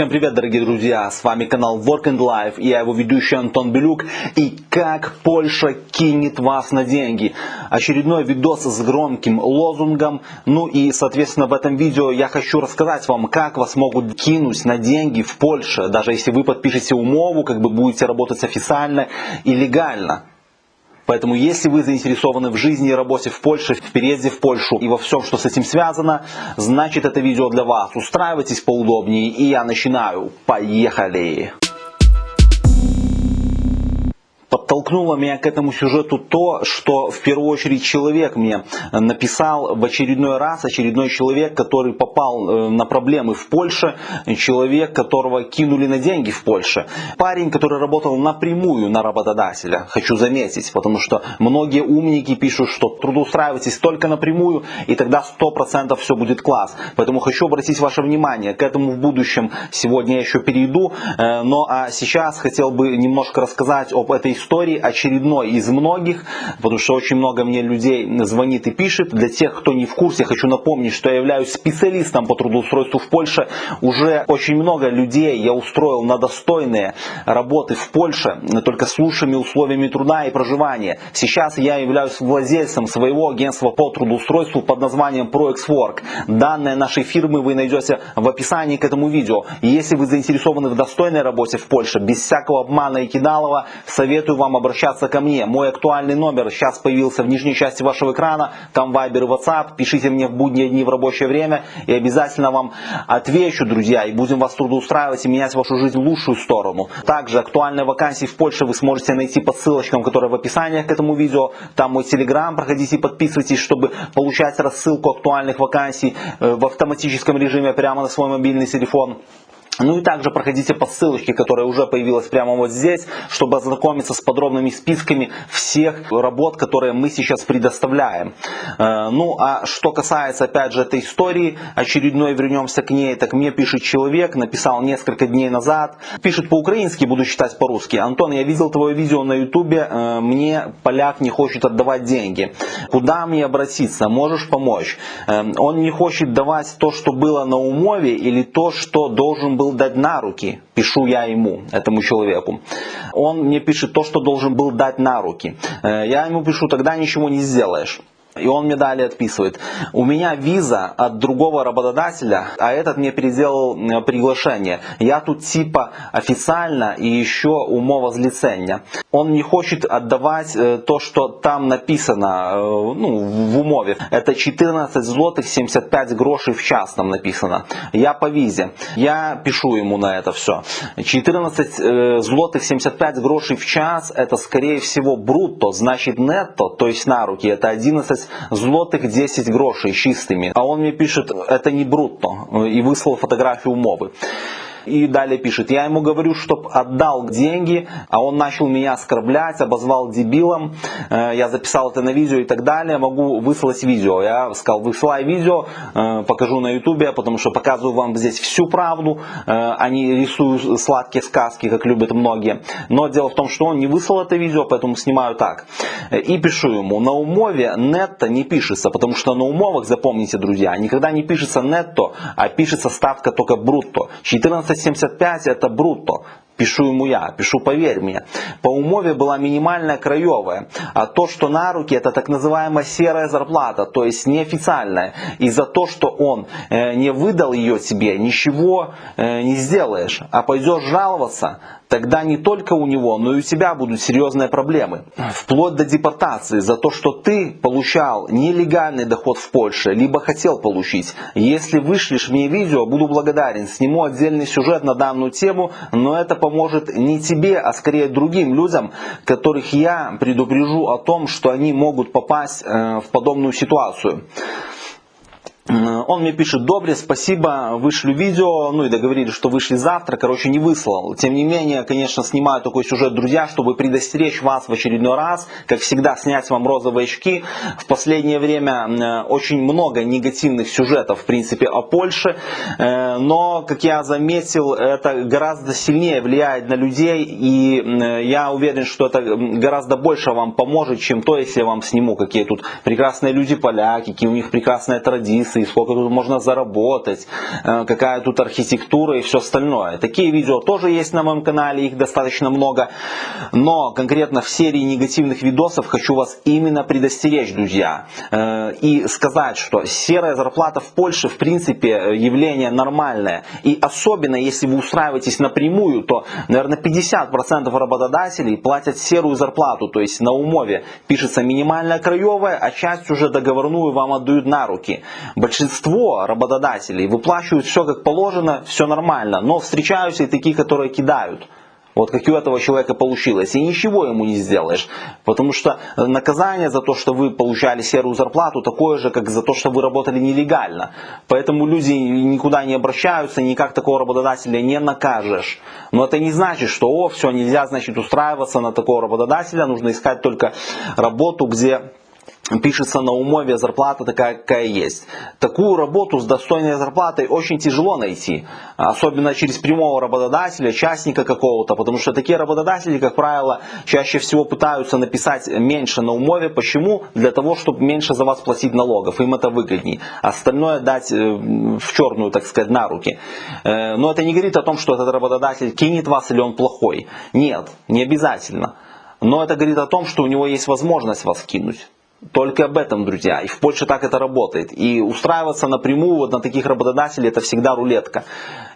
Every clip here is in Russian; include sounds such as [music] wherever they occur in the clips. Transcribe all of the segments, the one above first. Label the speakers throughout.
Speaker 1: Всем привет, дорогие друзья! С вами канал Work and Life и я его ведущий Антон Белюк. И как Польша кинет вас на деньги. Очередной видос с громким лозунгом. Ну и, соответственно, в этом видео я хочу рассказать вам, как вас могут кинуть на деньги в Польше. Даже если вы подпишете умову, как бы будете работать официально и легально. Поэтому, если вы заинтересованы в жизни и работе в Польше, в переезде в Польшу и во всем, что с этим связано, значит это видео для вас. Устраивайтесь поудобнее и я начинаю. Поехали! Подтолкнуло меня к этому сюжету то, что в первую очередь человек мне написал в очередной раз, очередной человек, который попал э, на проблемы в Польше, человек, которого кинули на деньги в Польше. Парень, который работал напрямую на работодателя, хочу заметить, потому что многие умники пишут, что трудоустраивайтесь только напрямую, и тогда 100% все будет класс. Поэтому хочу обратить ваше внимание, к этому в будущем сегодня я еще перейду, э, но а сейчас хотел бы немножко рассказать об этой истории, очередной из многих, потому что очень много мне людей звонит и пишет. Для тех, кто не в курсе, хочу напомнить, что я являюсь специалистом по трудоустройству в Польше. Уже очень много людей я устроил на достойные работы в Польше, только с лучшими условиями труда и проживания. Сейчас я являюсь владельцем своего агентства по трудоустройству под названием ProExWork. Данные нашей фирмы вы найдете в описании к этому видео. И если вы заинтересованы в достойной работе в Польше, без всякого обмана и кидалова, советую вам обращаться ко мне. Мой актуальный номер сейчас появился в нижней части вашего экрана. Там Viber и WhatsApp. Пишите мне в будние дни в рабочее время. И обязательно вам отвечу, друзья. И будем вас трудоустраивать и менять вашу жизнь в лучшую сторону. Также актуальные вакансии в Польше вы сможете найти по ссылочкам, которые в описании к этому видео. Там мой телеграм. Проходите и подписывайтесь, чтобы получать рассылку актуальных вакансий э, в автоматическом режиме прямо на свой мобильный телефон. Ну и также проходите по ссылочке, которая уже появилась прямо вот здесь, чтобы ознакомиться с подробными списками всех работ, которые мы сейчас предоставляем. Э, ну а что касается опять же этой истории, очередной вернемся к ней, так мне пишет человек, написал несколько дней назад, пишет по-украински, буду читать по-русски. Антон, я видел твое видео на ютубе, э, мне поляк не хочет отдавать деньги. Куда мне обратиться? Можешь помочь? Э, он не хочет давать то, что было на умове или то, что должен был дать на руки, пишу я ему, этому человеку. Он мне пишет то, что должен был дать на руки. Э, я ему пишу, тогда ничего не сделаешь. И он мне далее отписывает. У меня виза от другого работодателя, а этот мне переделал э, приглашение. Я тут типа официально и еще умова злицення. Он не хочет отдавать э, то, что там написано э, ну, в умове. Это 14 злотых 75 грошей в час там написано. Я по визе. Я пишу ему на это все. 14 злотых 75 грошей в час это скорее всего брутто, значит нетто, то есть на руки. Это 11 11 злотых 10 грошей чистыми. А он мне пишет, это не брутто. И выслал фотографию умовы. И далее пишет, я ему говорю, чтоб отдал деньги, а он начал меня оскорблять, обозвал дебилом, э, я записал это на видео и так далее, могу выслать видео. Я сказал, высылай видео, э, покажу на ютубе, потому что показываю вам здесь всю правду, э, а не рисую сладкие сказки, как любят многие. Но дело в том, что он не выслал это видео, поэтому снимаю так. И пишу ему, на умове нетто не пишется, потому что на умовах, запомните, друзья, никогда не пишется нетто, а пишется ставка только брутто. 14 375 это брутто. Пишу ему я, пишу поверь мне. По умове была минимальная краевая, а то, что на руки, это так называемая серая зарплата, то есть неофициальная. И за то, что он э, не выдал ее тебе, ничего э, не сделаешь. А пойдешь жаловаться, тогда не только у него, но и у тебя будут серьезные проблемы. Вплоть до депортации за то, что ты получал нелегальный доход в Польше, либо хотел получить. Если вышлешь мне видео, буду благодарен. Сниму отдельный сюжет на данную тему, но это поможет не тебе, а скорее другим людям, которых я предупрежу о том, что они могут попасть э, в подобную ситуацию. Он мне пишет, добре, спасибо, вышлю видео, ну и договорились, что вышли завтра, короче, не выслал. Тем не менее, конечно, снимаю такой сюжет, друзья, чтобы предостеречь вас в очередной раз, как всегда, снять вам розовые очки. В последнее время очень много негативных сюжетов, в принципе, о Польше, э, но, как я заметил, это гораздо сильнее влияет на людей, и я уверен, что это гораздо больше вам поможет, чем то, если я вам сниму, какие тут прекрасные люди поляки, какие у них прекрасные традиции, инвестиции, сколько тут можно заработать, э, какая тут архитектура и все остальное. Такие видео тоже есть на моем канале, их достаточно много. Но конкретно в серии негативных видосов хочу вас именно предостеречь, друзья. Э, и сказать, что серая зарплата в Польше в принципе явление нормальное. И особенно если вы устраиваетесь напрямую, то, наверное, 50% работодателей платят серую зарплату, то есть на умове пишется минимальная краевая, а часть уже договорную вам отдают на руки. Большинство работодателей выплачивают все как положено, все нормально, но встречаются и такие, которые кидают. Вот как у этого человека получилось. И ничего ему не сделаешь. Потому что наказание за то, что вы получали серую зарплату, такое же, как за то, что вы работали нелегально. Поэтому люди никуда не обращаются, никак такого работодателя не накажешь. Но это не значит, что о, все, нельзя значит устраиваться на такого работодателя, нужно искать только работу, где пишется на умове зарплата такая, какая есть. Такую работу с достойной зарплатой очень тяжело найти, особенно через прямого работодателя, частника какого-то, потому что такие работодатели, как правило, чаще всего пытаются написать меньше на умове. Почему? Для того, чтобы меньше за вас платить налогов, им это выгоднее. Остальное дать э, в черную, так сказать, на руки. Э, но это не говорит о том, что этот работодатель кинет вас или он плохой. Нет, не обязательно. Но это говорит о том, что у него есть возможность вас кинуть. Только об этом, друзья. И в Польше так это работает. И устраиваться напрямую вот на таких работодателей это всегда рулетка.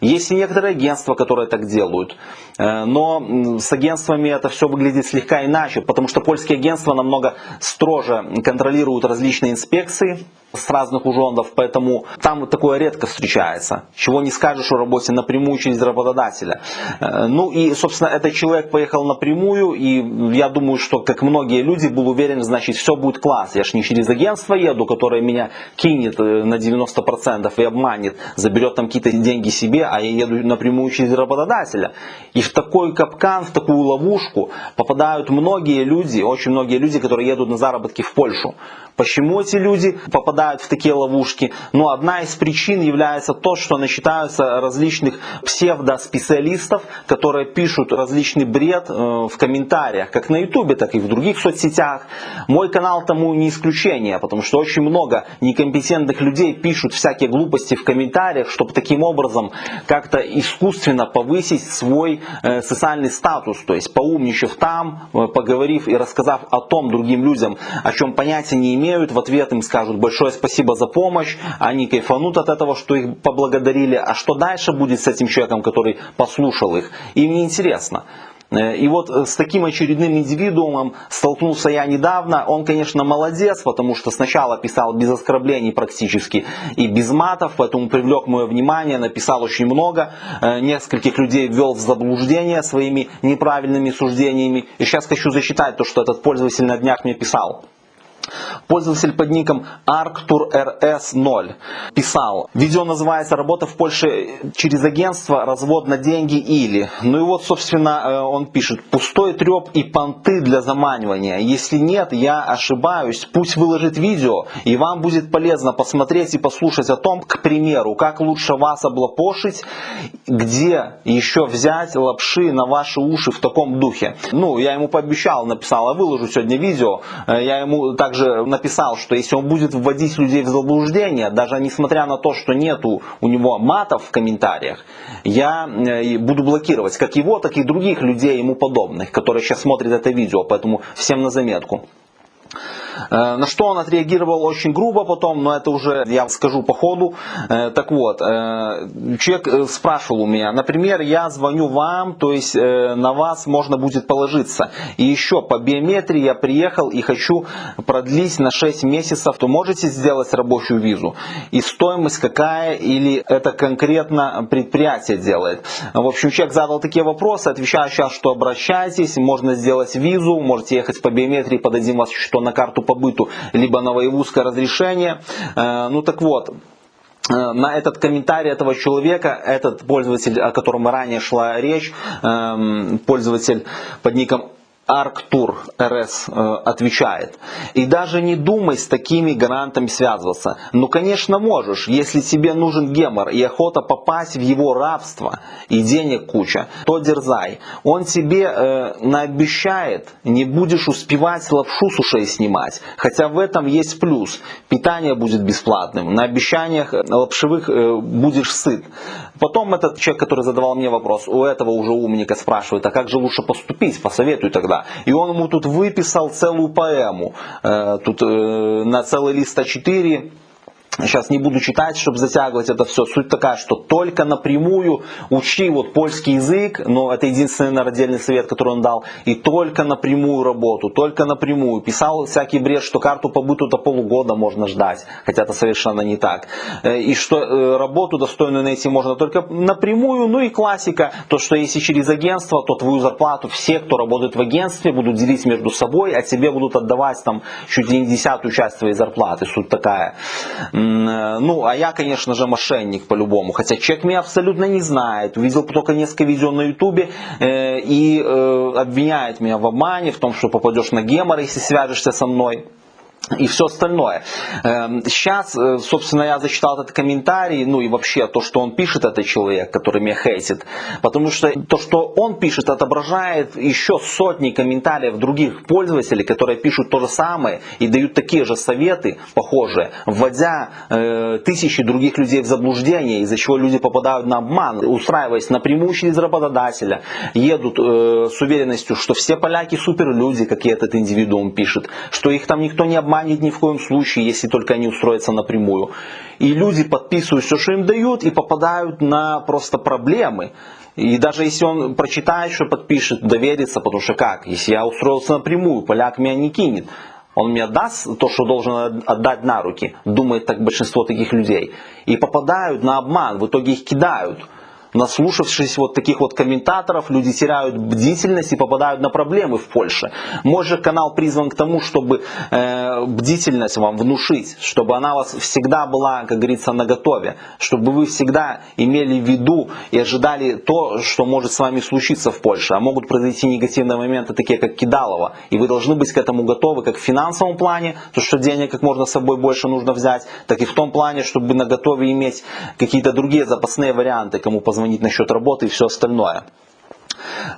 Speaker 1: Есть и некоторые агентства, которые так делают. Э, но с агентствами это все выглядит слегка иначе, потому что польские агентства намного строже контролируют различные инспекции с разных ужондов, поэтому там такое редко встречается. Чего не скажешь о работе напрямую через работодателя. Э, ну и, собственно, этот человек поехал напрямую, и я думаю, что, как многие люди, был уверен, значит, все будет класс. Я ж не через агентство еду, которое меня кинет э, на 90% и обманет, заберет там какие-то деньги себе, а я еду напрямую через работодателя. И в такой капкан, в такую ловушку попадают многие люди, очень многие люди, которые едут на заработки в Польшу. Почему эти люди попадают в такие ловушки? Ну, одна из причин является то, что насчитаются различных псевдоспециалистов, которые пишут различный бред э, в комментариях, как на ютубе, так и в других соцсетях. Мой канал тому не исключение, потому что очень много некомпетентных людей пишут всякие глупости в комментариях, чтобы таким образом как-то искусственно повысить свой э, социальный статус, то есть поумничав там, э, поговорив и рассказав о том другим людям, о чем понятия не имеют, в ответ им скажут большое спасибо за помощь, они кайфанут от этого, что их поблагодарили, а что дальше будет с этим человеком, который послушал их, им не интересно. Э, и вот э, с таким очередным индивидуумом столкнулся я недавно. Он, конечно, молодец, потому что сначала писал без оскорблений практически и без матов, поэтому привлек мое внимание, написал очень много. Э, нескольких людей ввел в заблуждение своими неправильными суждениями. И сейчас хочу зачитать то, что этот пользователь на днях мне писал. Пользователь под ником ArcturRS0 писал, видео называется «Работа в Польше через агентство, развод на деньги или». Ну и вот, собственно, э, он пишет, пустой треп и понты для заманивания. Если нет, я ошибаюсь, пусть выложит видео, и вам будет полезно посмотреть и послушать о том, к примеру, как лучше вас облапошить, где еще взять лапши на ваши уши в таком духе. Ну, я ему пообещал, написал, а выложу сегодня видео, э, я ему так также написал, что если он будет вводить людей в заблуждение, даже несмотря на то, что нету у него матов в комментариях, я э, буду блокировать как его, так и других людей ему подобных, которые сейчас смотрят это видео, поэтому всем на заметку. Э, на что он отреагировал очень грубо потом, но это уже я скажу по ходу. Э, так вот, э, человек спрашивал у меня, например, я звоню вам, то есть на вас можно будет положиться. И еще по биометрии я приехал и хочу продлить на 6 месяцев, то можете сделать рабочую визу. И стоимость какая или это конкретно предприятие делает. В общем, человек задал такие вопросы, отвечаю сейчас, что обращайтесь, можно сделать визу, можете ехать по биометрии, подадим вас что на карту по быту, либо на воевузское разрешение. Э, ну так вот, э, на этот комментарий этого человека, этот пользователь, о котором ранее шла речь, эм, пользователь под ником Арктур РС э, отвечает. И даже не думай с такими гарантами связываться. Ну, конечно, можешь. Если тебе нужен гемор и охота попасть в его рабство и денег куча, то дерзай. Он тебе э, наобещает, не будешь успевать лапшу с ушей снимать. Хотя в этом есть плюс. Питание будет бесплатным. На обещаниях лапшевых э, будешь сыт. Потом этот человек, который задавал мне вопрос, у этого уже умника спрашивает, а как же лучше поступить, посоветуй тогда. И он ему тут выписал целую поэму, э, тут э, на целый лист А4 Сейчас не буду читать, чтобы затягивать это все. Суть такая, что только напрямую учи вот польский язык, но это единственный народельный совет, который он дал, и только напрямую работу, только напрямую. Писал всякий бред, что карту по до полугода можно ждать, хотя это совершенно не так. Э, и что э, работу достойную найти можно только напрямую, ну и классика, то что если через агентство, то твою зарплату все, кто работает в агентстве, будут делить между собой, а тебе будут отдавать там чуть ли не десятую часть твоей зарплаты. Суть такая. Э, ну, а я, конечно же, мошенник по-любому. Хотя человек меня абсолютно не знает. Увидел только несколько видео на ютубе э, и э, обвиняет меня в обмане, в том, что попадешь на гемор, если свяжешься со мной и все остальное. Сейчас, эм, э, собственно, я зачитал этот комментарий, ну и вообще то, что он пишет, этот человек, который меня хейтит, потому что то, что он пишет, отображает еще сотни комментариев других пользователей, которые пишут то же самое и дают такие же советы, похожие, вводя э, тысячи других людей в заблуждение, из-за чего люди попадают на обман, устраиваясь напрямую через работодателя, едут э, с уверенностью, что все поляки суперлюди, как и этот индивидуум пишет, что их там никто не обманывает, обманет ни в коем случае, если только они устроятся напрямую. И люди подписывают все, что им дают, и попадают на просто проблемы. И даже если он прочитает, что подпишет, доверится, потому что как? Если я устроился напрямую, поляк меня не кинет. Он мне даст то, что должен отдать на руки, думает так большинство таких людей. И попадают на обман, в итоге их кидают наслушавшись вот таких вот комментаторов, люди теряют бдительность и попадают на проблемы в Польше. Мой же канал призван к тому, чтобы э, бдительность вам внушить, чтобы она у вас всегда была, как говорится, наготове, чтобы вы всегда имели в виду и ожидали то, что может с вами случиться в Польше. А могут произойти негативные моменты, такие как Кидалова, и вы должны быть к этому готовы как в финансовом плане, то что денег как можно с собой больше нужно взять, так и в том плане, чтобы на готове иметь какие-то другие запасные варианты, кому позвонить звонить насчет работы и все остальное.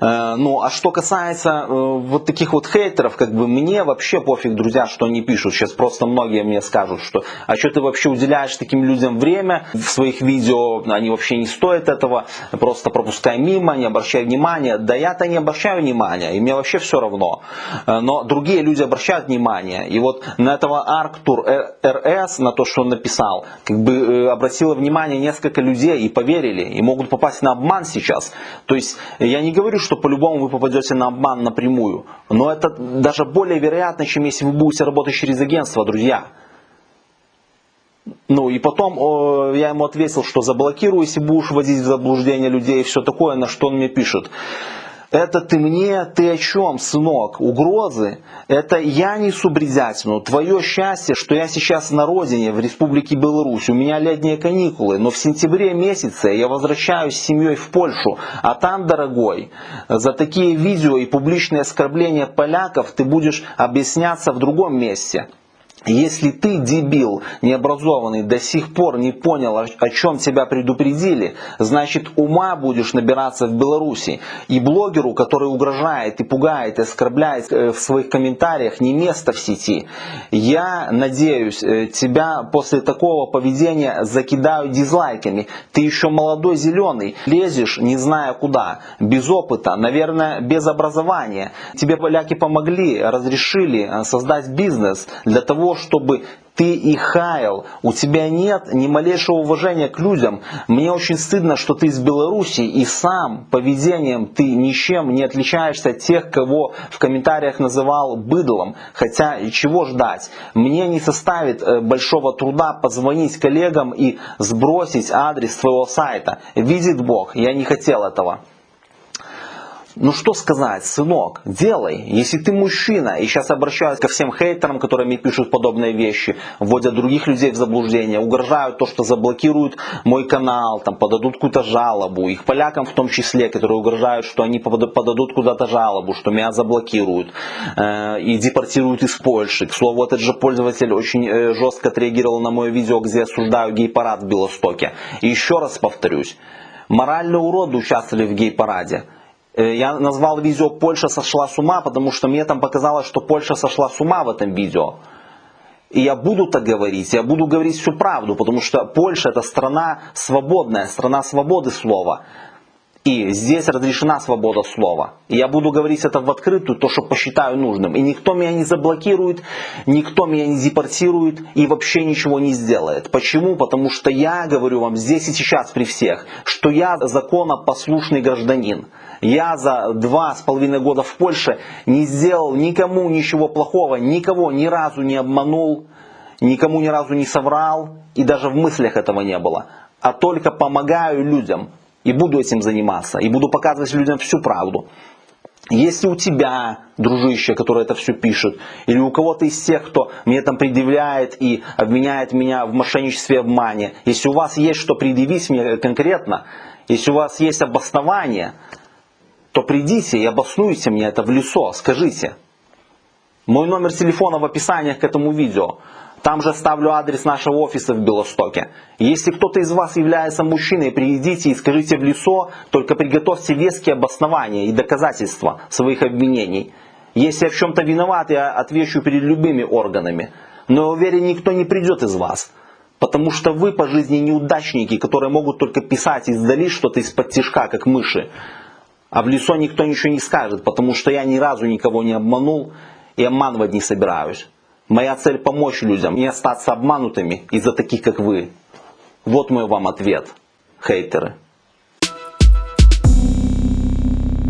Speaker 1: Э, ну, а что касается э, вот таких вот хейтеров, как бы мне вообще пофиг, друзья, что они пишут. Сейчас просто многие мне скажут, что а что ты вообще уделяешь таким людям время в своих видео, они вообще не стоят этого, просто пропускай мимо, не обращай внимания. Да я-то не обращаю внимания, и мне вообще все равно. Э, но другие люди обращают внимание. И вот на этого Арктур РС, на то, что он написал, как бы обратило внимание несколько людей и поверили, и могут попасть на обман сейчас. То есть я не говорю, что по-любому вы попадете на обман напрямую, но это даже более вероятно, чем если вы будете работать через агентство, друзья. Ну и потом о, я ему ответил, что заблокирую, если будешь вводить в заблуждение людей и все такое, на что он мне пишет. Это ты мне, ты о чем, сынок? Угрозы? Это я несу бредятину. Твое счастье, что я сейчас на родине, в Республике Беларусь. У меня летние каникулы, но в сентябре месяце я возвращаюсь с семьей в Польшу. А там, дорогой, за такие видео и публичные оскорбления поляков ты будешь объясняться в другом месте. Если ты, дебил, необразованный, до сих пор не понял, о чем тебя предупредили, значит ума будешь набираться в Беларуси. И блогеру, который угрожает и пугает и оскорбляет э, в своих комментариях, не место в сети. Я надеюсь, э, тебя после такого поведения закидают дизлайками. Ты еще молодой зеленый, лезешь не зная куда, без опыта, наверное, без образования. Тебе поляки помогли, разрешили э, создать бизнес для того, чтобы ты их хаял, у тебя нет ни малейшего уважения к людям. Мне очень стыдно, что ты из Беларуси и сам поведением ты ничем не отличаешься от тех, кого в комментариях называл быдлом. Хотя чего ждать? Мне не составит э, большого труда позвонить коллегам и сбросить адрес твоего сайта. Видит Бог, я не хотел этого. Ну что сказать, сынок, делай. Если ты мужчина, и сейчас обращаюсь ко всем хейтерам, которые мне пишут подобные вещи, вводят других людей в заблуждение, угрожают то, что заблокируют мой канал, там подадут какую-то жалобу, их полякам в том числе, которые угрожают, что они подадут куда-то жалобу, что меня заблокируют э, и депортируют из Польши. К слову, этот же пользователь очень э, жестко отреагировал на мое видео, где я осуждаю гей-парад в Белостоке. И еще раз повторюсь, моральные уроды участвовали в гей-параде. Э, я назвал видео «Польша сошла с ума», потому что мне там показалось, что Польша сошла с ума в этом видео. И я буду так говорить, я буду говорить всю правду, потому что Польша это страна свободная, страна свободы слова. И здесь разрешена свобода слова. И я буду говорить это в открытую, то, что посчитаю нужным. И никто меня не заблокирует, никто меня не депортирует и вообще ничего не сделает. Почему? Потому что я говорю вам здесь и сейчас при всех, что я законопослушный гражданин. Я за два с половиной года в Польше не сделал никому ничего плохого, никого ни разу не обманул, никому ни разу не соврал, и даже в мыслях этого не было. А только помогаю людям, и буду этим заниматься. И буду показывать людям всю правду. Если у тебя, дружище, который это все пишет, или у кого-то из тех, кто мне там предъявляет и обвиняет меня в мошенничестве и обмане, если у вас есть что предъявить мне конкретно, если у вас есть обоснование, то придите и обоснуйте мне это в лицо, скажите. Мой номер телефона в описании к этому видео. Там же ставлю адрес нашего офиса в Белостоке. Если кто-то из вас является мужчиной, приедите и скажите в лицо, только приготовьте веские обоснования и доказательства своих обвинений. Если я в чем-то виноват, я отвечу перед любыми органами. Но я уверен, никто не придет из вас. Потому что вы по жизни неудачники, которые могут только писать издали что-то из-под тяжка, как мыши. А в лицо никто ничего не скажет, потому что я ни разу никого не обманул и обманывать не собираюсь. Моя цель помочь людям, не остаться обманутыми из-за таких, как вы. Вот мой вам ответ, хейтеры.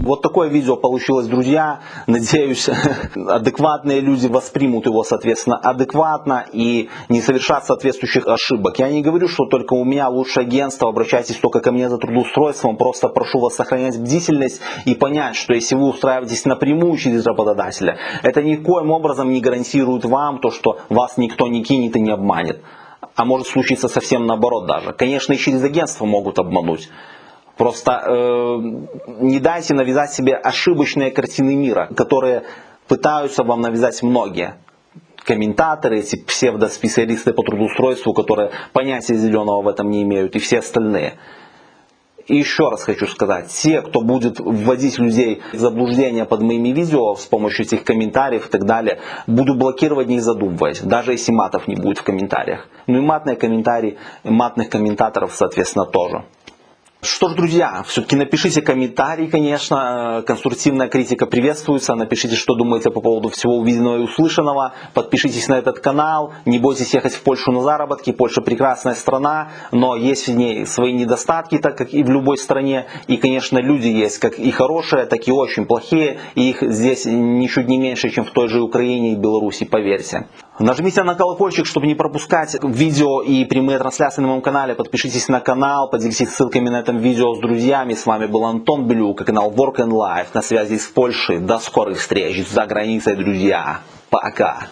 Speaker 1: Вот такое видео получилось, друзья. Надеюсь, [laughs] адекватные люди воспримут его, соответственно, адекватно и не совершат соответствующих ошибок. Я не говорю, что только у меня лучшее агентство, обращайтесь только ко мне за трудоустройством. Просто прошу вас сохранять бдительность и понять, что если вы устраиваетесь напрямую через работодателя, это никоим образом не гарантирует вам то, что вас никто не кинет и не обманет. А может случиться совсем наоборот даже. Конечно, и через агентство могут обмануть. Просто э, не дайте навязать себе ошибочные картины мира, которые пытаются вам навязать многие комментаторы, эти псевдоспециалисты по трудоустройству, которые понятия зеленого в этом не имеют, и все остальные. И еще раз хочу сказать, те, кто будет вводить людей в заблуждение под моими видео с помощью этих комментариев и так далее, буду блокировать не задумываясь, даже если матов не будет в комментариях. Ну и матные комментарии, матных комментаторов, соответственно, тоже. Что ж, друзья, все-таки напишите комментарий, конечно, конструктивная критика приветствуется, напишите, что думаете по поводу всего увиденного и услышанного, подпишитесь на этот канал, не бойтесь ехать в Польшу на заработки, Польша прекрасная страна, но есть в ней свои недостатки, так как и в любой стране, и, конечно, люди есть как и хорошие, так и очень плохие, и их здесь ничуть не меньше, чем в той же Украине и Беларуси, поверьте. Нажмите на колокольчик, чтобы не пропускать видео и прямые трансляции на моем канале. Подпишитесь на канал, поделитесь ссылками на этом видео с друзьями. С вами был Антон Блюк, канал Work and Life на связи с Польшей. До скорых встреч за границей, друзья. Пока.